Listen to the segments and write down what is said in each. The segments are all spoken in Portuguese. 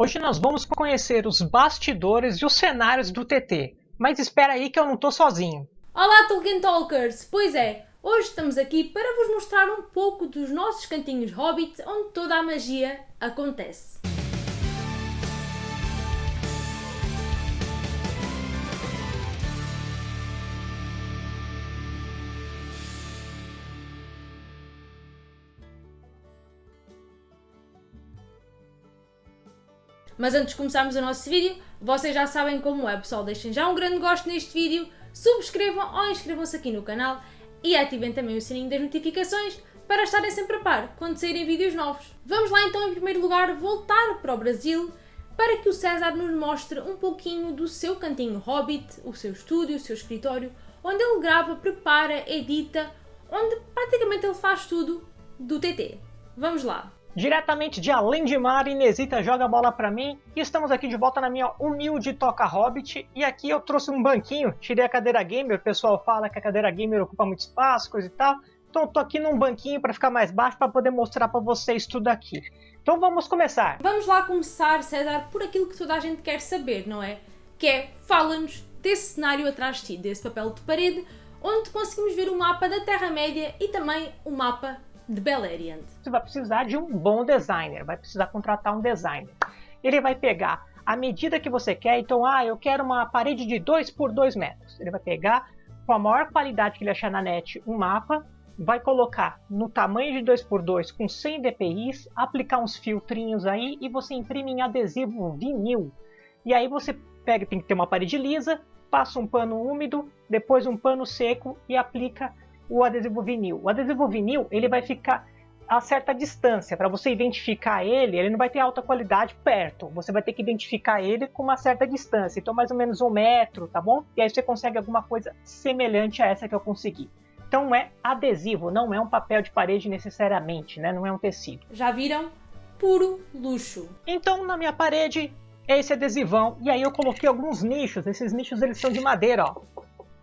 Hoje nós vamos conhecer os bastidores e os cenários do TT. Mas espera aí que eu não tô sozinho. Olá Tolkien Talkers! Pois é, hoje estamos aqui para vos mostrar um pouco dos nossos cantinhos Hobbit onde toda a magia acontece. Mas antes de começarmos o nosso vídeo, vocês já sabem como é, pessoal. Deixem já um grande gosto neste vídeo, subscrevam ou inscrevam-se aqui no canal e ativem também o sininho das notificações para estarem sempre a par quando saírem vídeos novos. Vamos lá então, em primeiro lugar, voltar para o Brasil para que o César nos mostre um pouquinho do seu cantinho Hobbit, o seu estúdio, o seu escritório, onde ele grava, prepara, edita, onde praticamente ele faz tudo do TT. Vamos lá! Diretamente de Além de Mar, Inesita joga a bola para mim e estamos aqui de volta na minha humilde Toca Hobbit e aqui eu trouxe um banquinho, tirei a cadeira gamer, o pessoal fala que a cadeira gamer ocupa muito espaço, coisa e tal, então eu tô aqui num banquinho para ficar mais baixo para poder mostrar para vocês tudo aqui. Então vamos começar. Vamos lá começar, César, por aquilo que toda a gente quer saber, não é? Que é, fala-nos desse cenário atrás de ti, desse papel de parede, onde conseguimos ver o mapa da Terra-média e também o mapa de Beleriand. Você vai precisar de um bom designer, vai precisar contratar um designer. Ele vai pegar a medida que você quer, então, ah, eu quero uma parede de 2 por 2 metros. Ele vai pegar com a maior qualidade que ele achar na net um mapa, vai colocar no tamanho de 2 por 2 com 100 dpi, aplicar uns filtrinhos aí e você imprime em adesivo vinil. E aí você pega, tem que ter uma parede lisa, passa um pano úmido, depois um pano seco e aplica o adesivo vinil. O adesivo vinil ele vai ficar a certa distância. Para você identificar ele, ele não vai ter alta qualidade perto. Você vai ter que identificar ele com uma certa distância. Então, mais ou menos um metro, tá bom? E aí você consegue alguma coisa semelhante a essa que eu consegui. Então é adesivo, não é um papel de parede necessariamente, né? Não é um tecido. Já viram? Puro luxo. Então na minha parede é esse adesivão. E aí eu coloquei alguns nichos. Esses nichos eles são de madeira, ó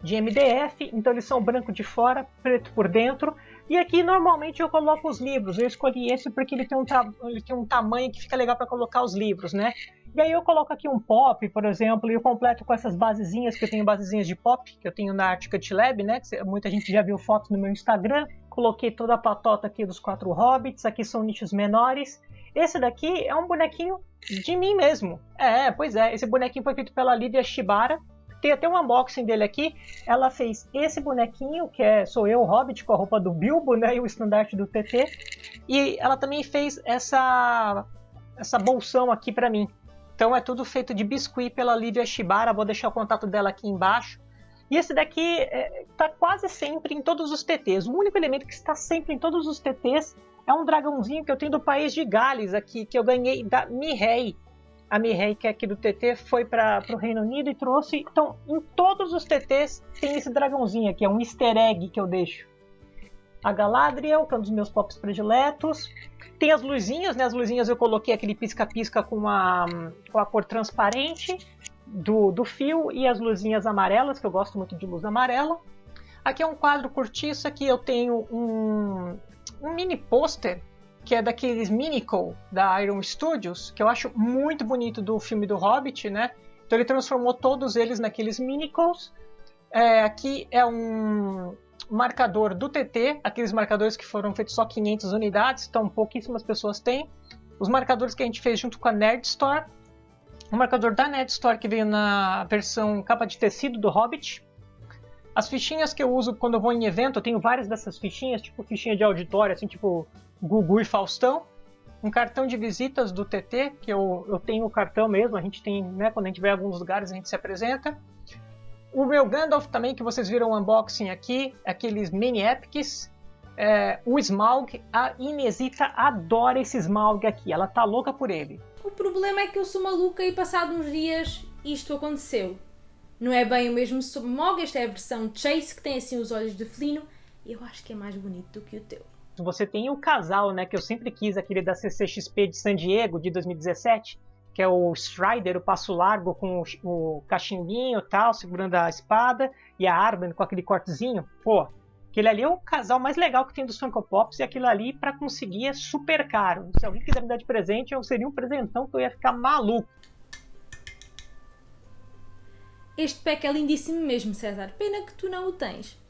de MDF, então eles são branco de fora, preto por dentro. E aqui normalmente eu coloco os livros. Eu escolhi esse porque ele tem um, ele tem um tamanho que fica legal para colocar os livros, né? E aí eu coloco aqui um pop, por exemplo, e eu completo com essas basezinhas, que eu tenho basezinhas de pop, que eu tenho na Articut Lab, né? Que muita gente já viu fotos no meu Instagram. Coloquei toda a patota aqui dos quatro hobbits, aqui são nichos menores. Esse daqui é um bonequinho de mim mesmo. É, pois é, esse bonequinho foi feito pela Lívia Shibara, tem até um unboxing dele aqui. Ela fez esse bonequinho, que é sou eu, Hobbit, com a roupa do Bilbo, né? E o estandarte do TT. E ela também fez essa, essa bolsão aqui para mim. Então é tudo feito de biscuit pela Lívia Shibara. Vou deixar o contato dela aqui embaixo. E esse daqui está é, quase sempre em todos os TTs. O único elemento que está sempre em todos os TTs é um dragãozinho que eu tenho do país de Gales aqui, que eu ganhei da Mihei a Mihei, que é aqui do TT, foi para o Reino Unido e trouxe. Então, em todos os TTs tem esse dragãozinho aqui, é um easter egg que eu deixo. A Galadriel, que é um dos meus pops prediletos. Tem as luzinhas, né? As luzinhas eu coloquei aquele pisca-pisca com a, com a cor transparente do, do fio e as luzinhas amarelas, que eu gosto muito de luz amarela. Aqui é um quadro cortiça que eu tenho um, um mini pôster que é daqueles Minicle da Iron Studios, que eu acho muito bonito do filme do Hobbit, né? Então ele transformou todos eles naqueles Minicles. É, aqui é um marcador do TT, aqueles marcadores que foram feitos só 500 unidades, então pouquíssimas pessoas têm. Os marcadores que a gente fez junto com a Nerd Store. O marcador da Nerd Store que veio na versão capa de tecido do Hobbit. As fichinhas que eu uso quando eu vou em evento, eu tenho várias dessas fichinhas, tipo fichinha de auditório, assim, tipo Gugu e Faustão. Um cartão de visitas do TT, que eu, eu tenho o cartão mesmo, a gente tem, né, quando a gente vai em alguns lugares a gente se apresenta. O meu Gandalf também, que vocês viram o unboxing aqui, aqueles mini epics. É, o Smaug, a Inesita adora esse Smaug aqui, ela tá louca por ele. O problema é que eu sou maluca e passado uns dias isto aconteceu. Não é bem o mesmo Smaug, esta é a versão Chase, que tem assim os olhos de felino. Eu acho que é mais bonito do que o teu. Você tem o casal, né, que eu sempre quis, aquele da CCXP de San Diego, de 2017, que é o Strider, o passo largo com o, cachimbinho e tal, segurando a espada, e a Arben com aquele cortezinho. Pô, Aquele ali é o casal mais legal que tem dos Funko Pops e aquilo ali para conseguir é super caro. Se alguém quiser me dar de presente, eu seria um presentão que eu ia ficar maluco. Este pack é lindíssimo mesmo, César. Pena que tu não o tens.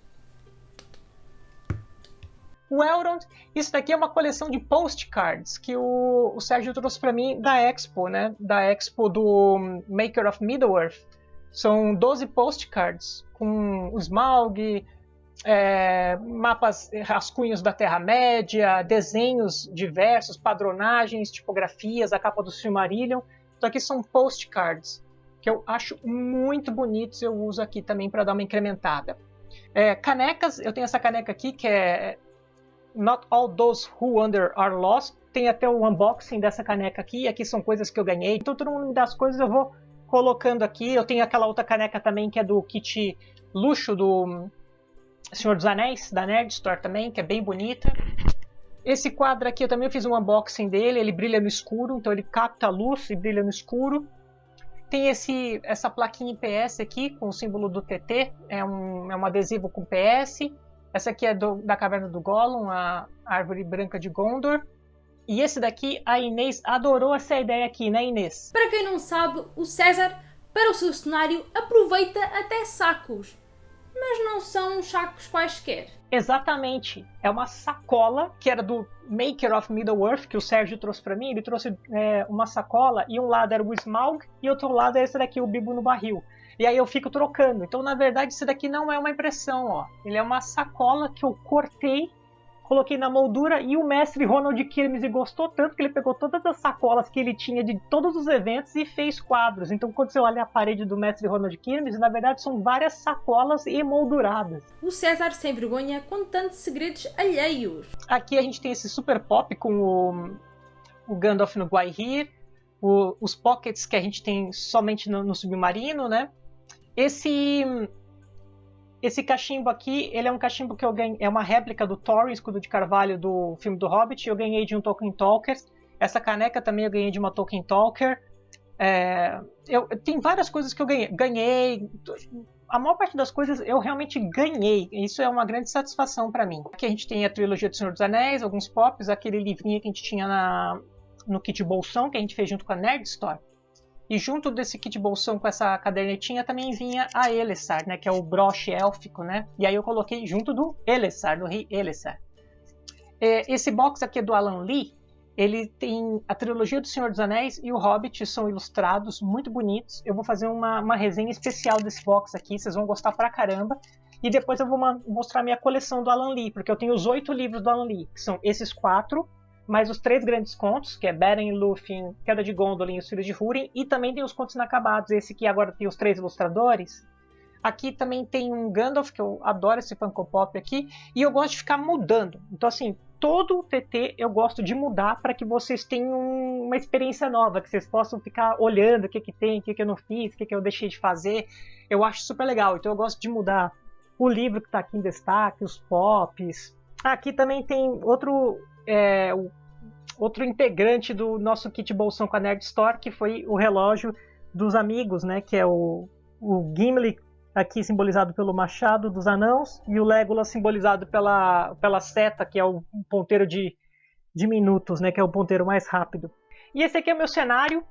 O Elrond, isso daqui é uma coleção de postcards que o, o Sérgio trouxe para mim da Expo, né? Da Expo do Maker of Middle-earth. São 12 postcards com o Smaug, é, mapas, rascunhos da Terra-média, desenhos diversos, padronagens, tipografias, a capa do Silmarillion. Então aqui são postcards que eu acho muito bonitos, eu uso aqui também para dar uma incrementada. É, canecas, eu tenho essa caneca aqui que é Not All Those Who Under Are Lost. Tem até o unboxing dessa caneca aqui, aqui são coisas que eu ganhei. Então todo mundo me dá as coisas, eu vou colocando aqui. Eu tenho aquela outra caneca também que é do kit luxo do Senhor dos Anéis, da Nerd Store também, que é bem bonita. Esse quadro aqui eu também fiz um unboxing dele, ele brilha no escuro, então ele capta a luz e brilha no escuro. Tem esse, essa plaquinha PS aqui com o símbolo do TT, é um, é um adesivo com PS. Essa aqui é do, da Caverna do Gollum, a árvore branca de Gondor. E esse daqui, a Inês adorou essa ideia aqui, né Inês? Para quem não sabe, o César, para o seu cenário, aproveita até sacos mas não são sacos quaisquer. Exatamente. É uma sacola que era do Maker of Middle-earth, que o Sérgio trouxe para mim. Ele trouxe é, uma sacola e um lado era o Smaug e outro lado é esse daqui, o Bibo no Barril. E aí eu fico trocando. Então, na verdade, esse daqui não é uma impressão, ó. Ele é uma sacola que eu cortei coloquei na moldura e o mestre Ronald Kirmes gostou tanto que ele pegou todas as sacolas que ele tinha de todos os eventos e fez quadros. Então quando você olha a parede do mestre Ronald Kirmes, na verdade são várias sacolas emolduradas. O César sem vergonha contando segredos alheios. Aqui a gente tem esse super pop com o, o Gandalf no Guaihir, os pockets que a gente tem somente no, no submarino, né? Esse esse cachimbo aqui, ele é um cachimbo que eu ganhei, é uma réplica do Thorin, escudo de carvalho do filme do Hobbit, eu ganhei de um Tolkien Talker. Essa caneca também eu ganhei de uma Tolkien Talker. É, eu, tem várias coisas que eu ganhei. ganhei. A maior parte das coisas eu realmente ganhei. Isso é uma grande satisfação para mim. Aqui a gente tem a trilogia do Senhor dos Anéis, alguns pops, aquele livrinho que a gente tinha na, no kit bolsão que a gente fez junto com a Nerd Store. E junto desse kit bolsão com essa cadernetinha também vinha a Elessar, né, que é o broche élfico, né? E aí eu coloquei junto do Elessar, do rei Elessar. É, esse box aqui é do Alan Lee. Ele tem a trilogia do Senhor dos Anéis e o Hobbit são ilustrados, muito bonitos. Eu vou fazer uma, uma resenha especial desse box aqui, vocês vão gostar pra caramba. E depois eu vou mostrar minha coleção do Alan Lee, porque eu tenho os oito livros do Alan Lee, que são esses quatro, mais os três grandes contos, que é Beren, Lúthien, Queda de Gondolin e os Filhos de Húrin, e também tem os contos inacabados, esse que agora tem os três ilustradores. Aqui também tem um Gandalf, que eu adoro esse Funko Pop aqui, e eu gosto de ficar mudando. Então assim, todo o TT eu gosto de mudar para que vocês tenham uma experiência nova, que vocês possam ficar olhando o que, que tem, o que, que eu não fiz, o que, que eu deixei de fazer. Eu acho super legal, então eu gosto de mudar o livro que está aqui em destaque, os pops. Aqui também tem outro é, outro integrante do nosso kit bolsão com a Nerd Store, que foi o relógio dos amigos, né? Que é o, o Gimli, aqui simbolizado pelo machado dos anãos, e o Legolas simbolizado pela, pela seta, que é o ponteiro de, de minutos, né? Que é o ponteiro mais rápido. E esse aqui é o meu cenário.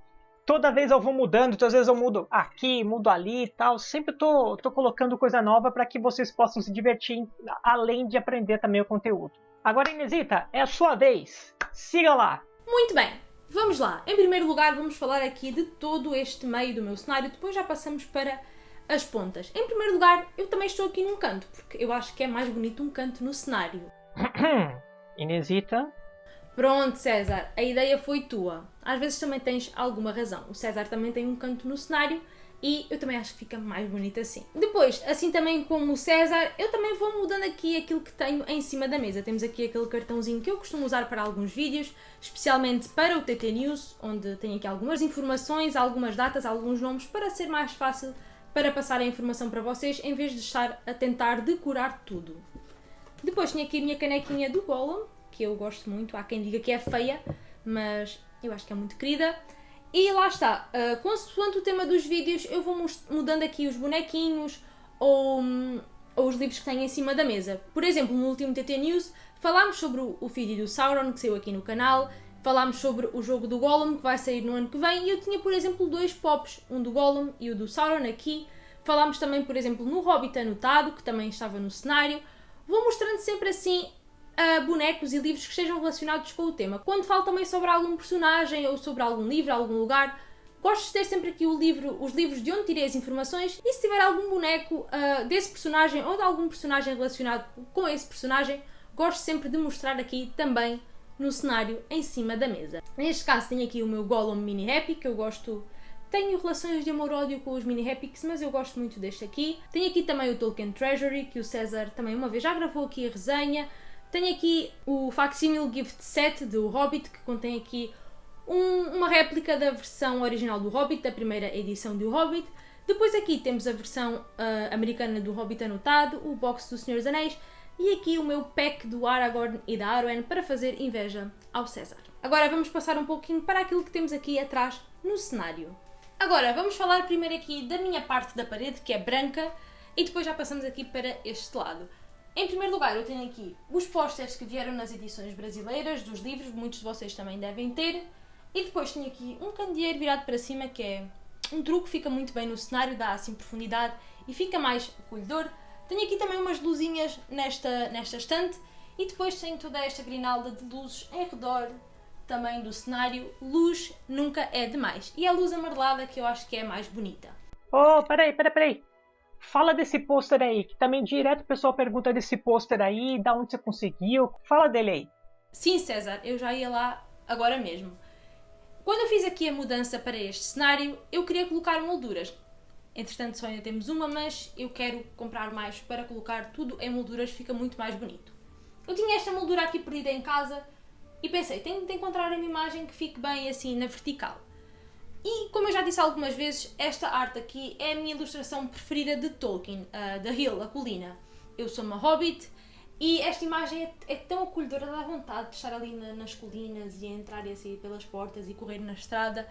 Toda vez eu vou mudando, então às vezes eu mudo aqui, mudo ali e tal. Sempre tô, tô colocando coisa nova para que vocês possam se divertir, além de aprender também o conteúdo. Agora, Inesita, é a sua vez. Siga lá. Muito bem, vamos lá. Em primeiro lugar, vamos falar aqui de todo este meio do meu cenário. Depois já passamos para as pontas. Em primeiro lugar, eu também estou aqui num canto, porque eu acho que é mais bonito um canto no cenário. Inesita. Pronto, César, a ideia foi tua. Às vezes também tens alguma razão. O César também tem um canto no cenário e eu também acho que fica mais bonito assim. Depois, assim também como o César, eu também vou mudando aqui aquilo que tenho em cima da mesa. Temos aqui aquele cartãozinho que eu costumo usar para alguns vídeos, especialmente para o TT News, onde tenho aqui algumas informações, algumas datas, alguns nomes, para ser mais fácil para passar a informação para vocês, em vez de estar a tentar decorar tudo. Depois tinha aqui a minha canequinha do Gollum, que eu gosto muito, há quem diga que é feia, mas eu acho que é muito querida. E lá está, uh, consoante o tema dos vídeos, eu vou mudando aqui os bonequinhos ou um, ou os livros que têm em cima da mesa. Por exemplo, no último TT News falámos sobre o vídeo do Sauron que saiu aqui no canal, falámos sobre o jogo do Gollum que vai sair no ano que vem e eu tinha, por exemplo, dois pops, um do Gollum e o do Sauron aqui. Falámos também, por exemplo, no Hobbit anotado, que também estava no cenário. Vou mostrando sempre assim uh, bonecos e livros que estejam relacionados com o tema. Quando falo também sobre algum personagem ou sobre algum livro, algum lugar, gosto de ter sempre aqui livro, os livros de onde tirei as informações e se tiver algum boneco uh, desse personagem ou de algum personagem relacionado com esse personagem, gosto sempre de mostrar aqui também no cenário em cima da mesa. Neste caso tenho aqui o meu Gollum Mini Happy, que eu gosto tenho relações de amor-ódio com os mini Epics, mas eu gosto muito deste aqui. Tenho aqui também o Tolkien Treasury, que o César também uma vez já gravou aqui a resenha. Tenho aqui o Facsimile Gift Set do Hobbit, que contém aqui um, uma réplica da versão original do Hobbit, da primeira edição do Hobbit. Depois aqui temos a versão uh, americana do Hobbit anotado, o box do Senhor dos Anéis e aqui o meu pack do Aragorn e da Arwen para fazer inveja ao César. Agora vamos passar um pouquinho para aquilo que temos aqui atrás no cenário. Agora, vamos falar primeiro aqui da minha parte da parede, que é branca, e depois já passamos aqui para este lado. Em primeiro lugar, eu tenho aqui os pósteres que vieram nas edições brasileiras dos livros, muitos de vocês também devem ter. E depois tenho aqui um candeeiro virado para cima, que é um truque, fica muito bem no cenário, dá assim profundidade e fica mais acolhedor. Tenho aqui também umas luzinhas nesta, nesta estante e depois tenho toda esta grinalda de luzes em redor também do cenário, luz nunca é demais. E a luz amarelada que eu acho que é mais bonita. Oh, peraí, peraí, peraí. Fala desse pôster aí, que também direto o pessoal pergunta desse pôster aí, da onde você conseguiu. Fala dele aí. Sim, César, eu já ia lá agora mesmo. Quando eu fiz aqui a mudança para este cenário, eu queria colocar molduras. Entretanto, só ainda temos uma, mas eu quero comprar mais para colocar tudo em molduras, fica muito mais bonito. Eu tinha esta moldura aqui perdida em casa e pensei, tenho de encontrar uma imagem que fique bem assim na vertical. E como eu já disse algumas vezes, esta arte aqui é a minha ilustração preferida de Tolkien, uh, da Hill, a colina. Eu sou uma hobbit e esta imagem é, é tão acolhedora, dá vontade de estar ali na, nas colinas e entrar e assim pelas portas e correr na estrada.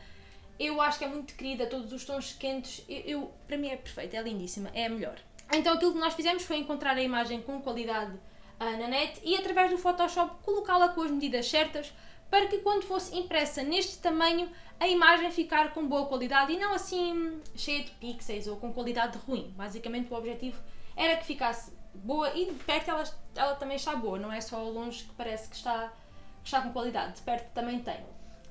Eu acho que é muito querida, todos os tons quentes, eu, eu, para mim é perfeita, é lindíssima, é a melhor. Então aquilo que nós fizemos foi encontrar a imagem com qualidade na net e através do Photoshop colocá-la com as medidas certas para que quando fosse impressa neste tamanho a imagem ficar com boa qualidade e não assim cheia de pixels ou com qualidade ruim. Basicamente o objetivo era que ficasse boa e de perto ela, ela também está boa, não é só ao longe que parece que está, que está com qualidade, de perto também tem.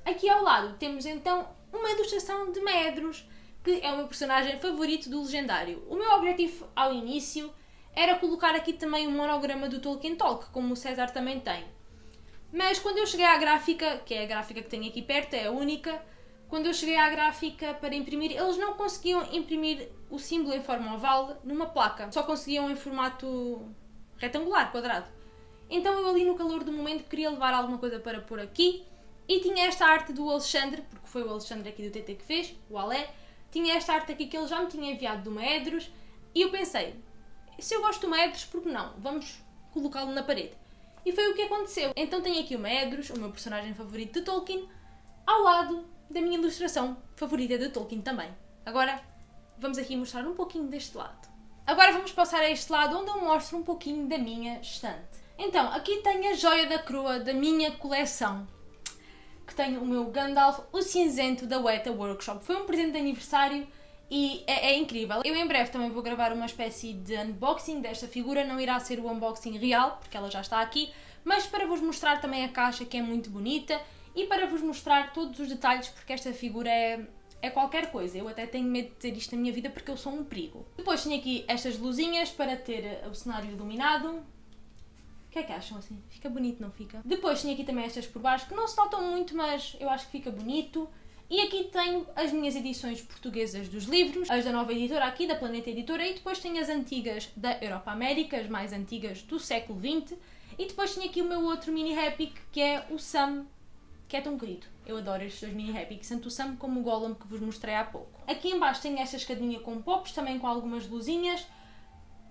Aqui ao lado temos então uma ilustração de Medros, que é o meu personagem favorito do Legendário. O meu objetivo ao início era colocar aqui também um monograma do Tolkien Talk, como o César também tem. Mas quando eu cheguei à gráfica, que é a gráfica que tenho aqui perto, é a única, quando eu cheguei à gráfica para imprimir, eles não conseguiam imprimir o símbolo em forma oval numa placa, só conseguiam em formato retangular, quadrado. Então eu ali no calor do momento queria levar alguma coisa para pôr aqui e tinha esta arte do Alexandre, porque foi o Alexandre aqui do TT que fez, o Alé, tinha esta arte aqui que ele já me tinha enviado do Maedros e eu pensei, se eu gosto do Medros, por que não? Vamos colocá-lo na parede. E foi o que aconteceu. Então tenho aqui o Medros, o meu personagem favorito de Tolkien, ao lado da minha ilustração favorita de Tolkien também. Agora vamos aqui mostrar um pouquinho deste lado. Agora vamos passar a este lado onde eu mostro um pouquinho da minha estante. Então, aqui tenho a joia da coroa da minha coleção. Que tenho o meu Gandalf, o cinzento da Weta Workshop. Foi um presente de aniversário e é, é, incrível. Eu em breve também vou gravar uma espécie de unboxing desta figura, não irá ser o unboxing real, porque ela já está aqui, mas para vos mostrar também a caixa que é muito bonita e para vos mostrar todos os detalhes, porque esta figura é, é qualquer coisa. Eu até tenho medo de ter isto na minha vida porque eu sou um perigo. Depois tenho aqui estas luzinhas para ter o cenário iluminado. O que é que acham assim? Fica bonito, não fica? Depois tenho aqui também estas por baixo, que não se notam muito, mas eu acho que fica bonito. E aqui tenho as minhas edições portuguesas dos livros, as da nova editora aqui, da Planeta Editora, e depois tenho as antigas da Europa América, as mais antigas do século XX, e depois tenho aqui o meu outro mini Epic, que é o Sam, que é tão querido. Eu adoro estes dois mini Epics, tanto o Sam como o Gollum que vos mostrei há pouco. Aqui embaixo tenho esta escadinha com pops, também com algumas luzinhas.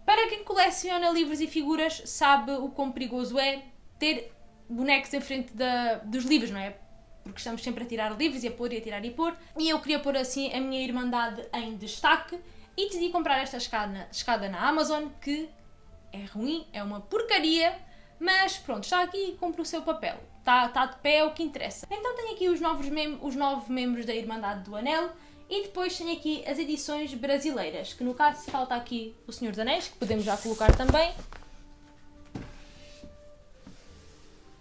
Para quem coleciona livros e figuras, sabe o quão perigoso é ter bonecos em frente da, dos livros, não é? Porque estamos sempre a tirar livros e a pôr e a tirar e pôr. E eu queria pôr assim a minha Irmandade em destaque e decidi comprar esta escada, escada na Amazon que é ruim, é uma porcaria, mas pronto, está aqui e cumpre o seu papel. Está, está de pé, é o que interessa. Então tenho aqui os novos, os novos membros da Irmandade do Anel e depois tenho aqui as edições brasileiras, que no caso falta aqui o Senhor dos Anéis, que podemos já colocar também.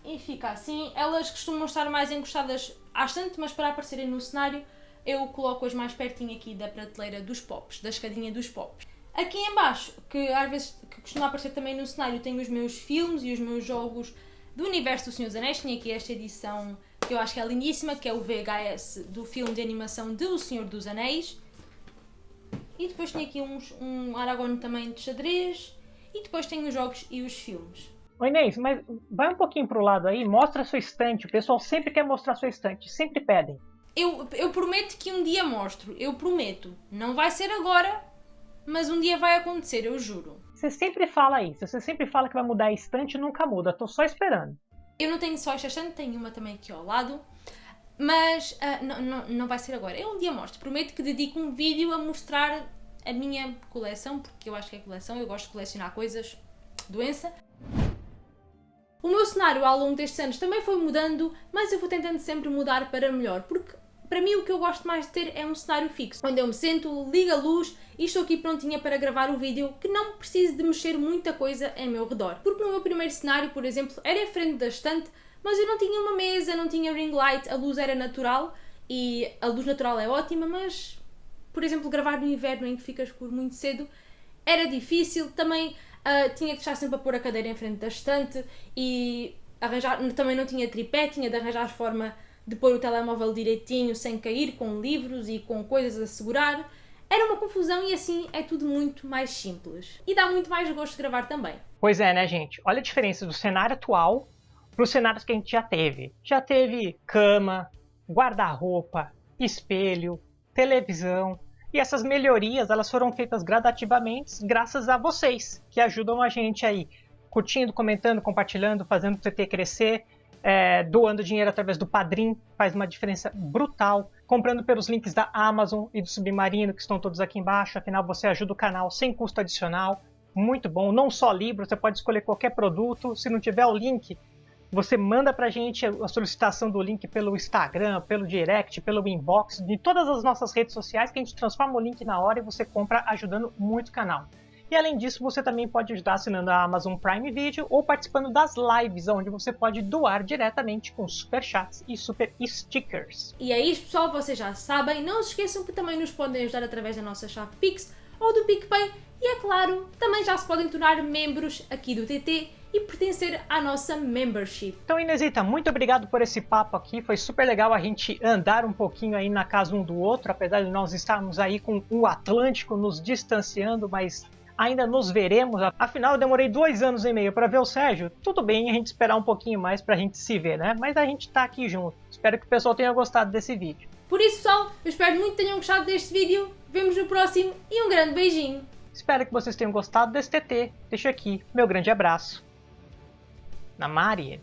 E fica assim. Elas costumam estar mais encostadas à estante, mas para aparecerem no cenário eu coloco-as mais pertinho aqui da prateleira dos pops, da escadinha dos pops. Aqui em baixo, que às vezes que costuma aparecer também no cenário, tenho os meus filmes e os meus jogos do universo do Senhor dos Anéis. Tinha aqui esta edição que eu acho que é lindíssima, que é o VHS do filme de animação de O Senhor dos Anéis. E depois tenho aqui uns, um Aragorn também de xadrez. E depois tenho os jogos e os filmes. Oi Inês, mas vai um pouquinho pro lado aí, mostra a sua estante. O pessoal sempre quer mostrar a sua estante, sempre pedem. Eu, eu prometo que um dia mostro, eu prometo. Não vai ser agora, mas um dia vai acontecer, eu juro. Você sempre fala isso, você sempre fala que vai mudar a estante e nunca muda, tô só esperando. Eu não tenho só esta estante, tenho uma também aqui ao lado, mas uh, não, não, não vai ser agora. Eu um dia mostro, prometo que dedico um vídeo a mostrar a minha coleção, porque eu acho que é coleção, eu gosto de colecionar coisas, doença. O meu cenário ao longo destes anos também foi mudando, mas eu vou tentando sempre mudar para melhor, porque para mim o que eu gosto mais de ter é um cenário fixo, onde eu me sento, ligo a luz e estou aqui prontinha para gravar o vídeo que não preciso de mexer muita coisa em meu redor. Porque no meu primeiro cenário, por exemplo, era em frente da estante, mas eu não tinha uma mesa, não tinha ring light, a luz era natural e a luz natural é ótima, mas, por exemplo, gravar no inverno em que fica escuro muito cedo era difícil. Também uh, tinha que estar sempre a pôr a cadeira em frente da estante e arranjar, também não tinha tripé, tinha de arranjar forma de pôr o telemóvel direitinho sem cair com livros e com coisas a segurar. Era uma confusão e assim é tudo muito mais simples. E dá muito mais gosto gravar também. Pois é, né, gente? Olha a diferença do cenário atual para os cenários que a gente já teve. Já teve cama, guarda-roupa, espelho, televisão. E essas melhorias elas foram feitas gradativamente graças a vocês, que ajudam a gente aí, curtindo, comentando, compartilhando, fazendo o TT crescer é, doando dinheiro através do Padrim, faz uma diferença brutal. Comprando pelos links da Amazon e do Submarino, que estão todos aqui embaixo. Afinal, você ajuda o canal sem custo adicional. Muito bom. Não só livro, você pode escolher qualquer produto. Se não tiver o link, você manda pra gente a solicitação do link pelo Instagram, pelo direct, pelo inbox, de todas as nossas redes sociais, que a gente transforma o link na hora e você compra ajudando muito o canal. E além disso, você também pode ajudar assinando a Amazon Prime Video ou participando das lives, onde você pode doar diretamente com super chats e super stickers. E é isso, pessoal, vocês já sabem. Não se esqueçam que também nos podem ajudar através da nossa chave Pix ou do PicPay. E é claro, também já se podem tornar membros aqui do TT e pertencer à nossa membership. Então Inesita, muito obrigado por esse papo aqui, foi super legal a gente andar um pouquinho aí na casa um do outro, apesar de nós estarmos aí com o Atlântico nos distanciando, mas ainda nos veremos. Afinal, eu demorei dois anos e meio para ver o Sérgio. Tudo bem a gente esperar um pouquinho mais para a gente se ver, né? Mas a gente tá aqui junto. Espero que o pessoal tenha gostado desse vídeo. Por isso, pessoal, eu espero muito que tenham gostado deste vídeo. Vemos no próximo e um grande beijinho. Espero que vocês tenham gostado desse TT. Deixo aqui meu grande abraço. Na Maria.